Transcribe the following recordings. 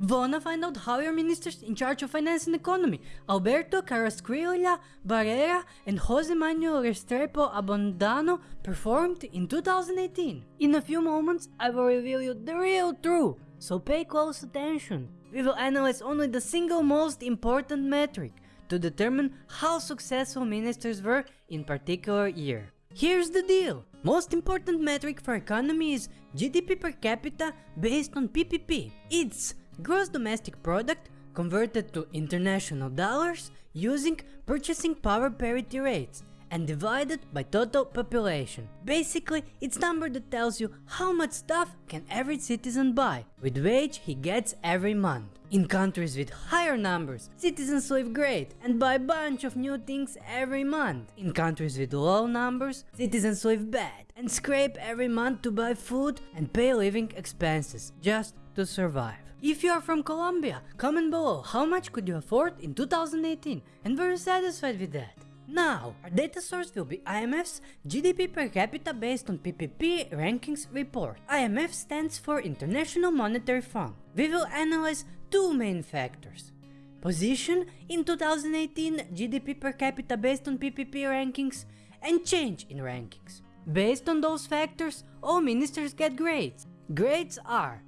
Wanna find out how your ministers in charge of finance and economy, Alberto Carrasquilla Barrera and Jose Manuel Restrepo Abondano performed in 2018? In a few moments, I will reveal you the real truth, so pay close attention. We will analyze only the single most important metric to determine how successful ministers were in particular year. Here's the deal. Most important metric for economy is GDP per capita based on PPP. It's gross domestic product converted to international dollars using purchasing power parity rates and divided by total population. Basically, it's number that tells you how much stuff can every citizen buy with wage he gets every month. In countries with higher numbers, citizens live great and buy a bunch of new things every month. In countries with low numbers, citizens live bad and scrape every month to buy food and pay living expenses just to survive. If you are from Colombia, comment below how much could you afford in 2018 and were you satisfied with that? Now, our data source will be IMF's GDP per capita based on PPP rankings report. IMF stands for International Monetary Fund. We will analyze two main factors. Position in 2018 GDP per capita based on PPP rankings and change in rankings. Based on those factors, all ministers get grades. Grades are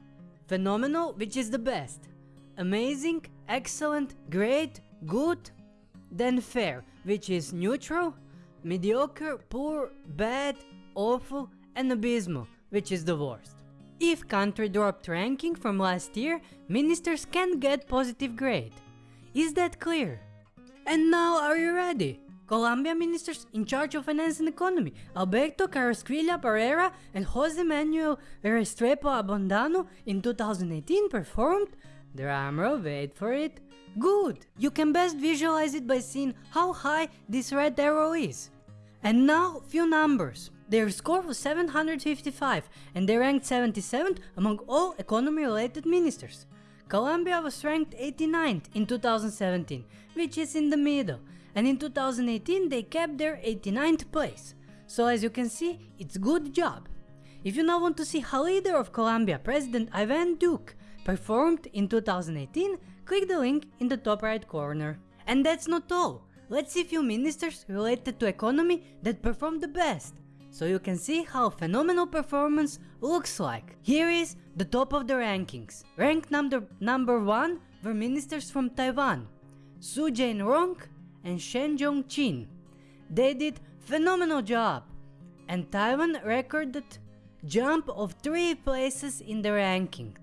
phenomenal, which is the best, amazing, excellent, great, good, then fair, which is neutral, mediocre, poor, bad, awful, and abysmal, which is the worst. If country dropped ranking from last year, ministers can get positive grade. Is that clear? And now are you ready? Colombia ministers in charge of finance and economy, Alberto Carrasquilla Barrera and Jose Manuel Restrepo Abondano in 2018 performed, drumroll wait for it, good. You can best visualize it by seeing how high this red arrow is. And now few numbers. Their score was 755 and they ranked 77th among all economy related ministers. Colombia was ranked 89th in 2017, which is in the middle, and in 2018 they kept their 89th place. So as you can see, it's good job. If you now want to see how leader of Colombia, President Ivan Duque, performed in 2018, click the link in the top right corner. And that's not all. Let's see few ministers related to economy that performed the best so you can see how phenomenal performance looks like. Here is the top of the rankings. Ranked number, number 1 were ministers from Taiwan, Su Jain-rong and Shen Jong-chin. They did phenomenal job and Taiwan recorded jump of 3 places in the ranking.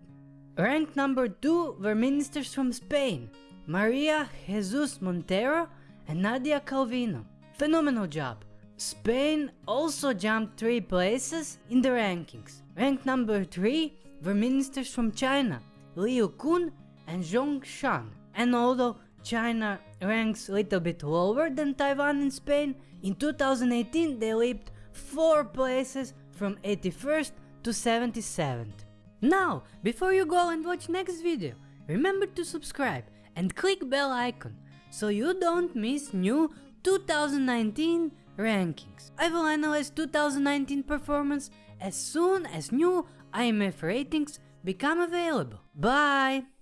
Ranked number 2 were ministers from Spain, Maria Jesus Montero and Nadia Calvino. Phenomenal job. Spain also jumped 3 places in the rankings. Ranked number 3 were ministers from China, Liu Kun and Zhong Shan. And although China ranks a little bit lower than Taiwan and Spain, in 2018 they leaped 4 places from 81st to 77th. Now, before you go and watch next video, remember to subscribe and click bell icon so you don't miss new 2019 rankings. I will analyze 2019 performance as soon as new IMF ratings become available. Bye!